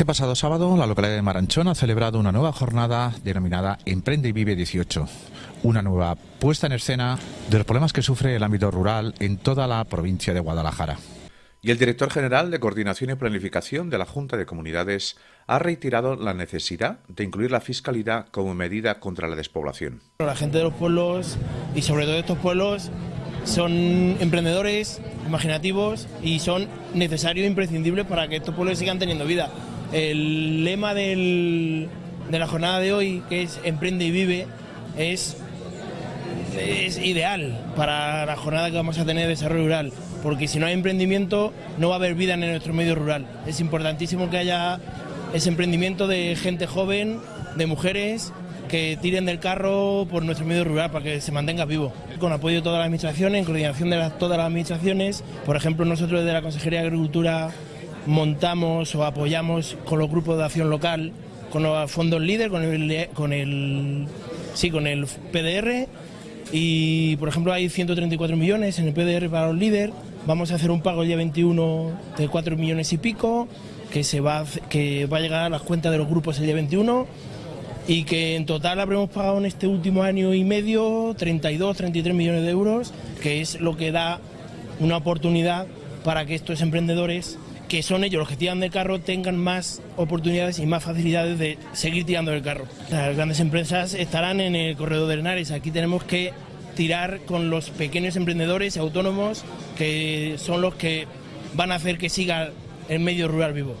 Este pasado sábado, la localidad de Maranchón ha celebrado una nueva jornada denominada Emprende y Vive 18. Una nueva puesta en escena de los problemas que sufre el ámbito rural en toda la provincia de Guadalajara. Y el director general de Coordinación y Planificación de la Junta de Comunidades ha reiterado la necesidad de incluir la fiscalidad como medida contra la despoblación. La gente de los pueblos y sobre todo de estos pueblos son emprendedores, imaginativos y son necesarios e imprescindibles para que estos pueblos sigan teniendo vida. El lema de la jornada de hoy, que es Emprende y Vive, es, ideal para la jornada que vamos a tener de desarrollo rural, porque si no hay emprendimiento no va a haber vida en nuestro medio rural. Es importantísimo que haya ese emprendimiento de gente joven, de mujeres que tiren del carro por nuestro medio rural para que se mantenga vivo. Con apoyo de todas las administraciones, en coordinación de todas las administraciones, por ejemplo nosotros desde la Consejería de Agricultura montamos o apoyamos con los grupos de acción local, con los fondos líder, con el, con el, sí, con el PDR y por ejemplo hay 134 millones en el PDR para los líderes, vamos a hacer un pago el día 21 de 4 millones y pico que, se va, que va a llegar a las cuentas de los grupos el día 21 y que en total habremos pagado en este último año y medio 32, 33 millones de euros, que es lo que da una oportunidad para que estos emprendedores, que son ellos los que tiran del carro, tengan más oportunidades y más facilidades de seguir tirando del carro. Las grandes empresas estarán en el corredor de Henares, aquí tenemos que tirar con los pequeños emprendedores autónomos que son los que van a hacer que siga el medio rural vivo.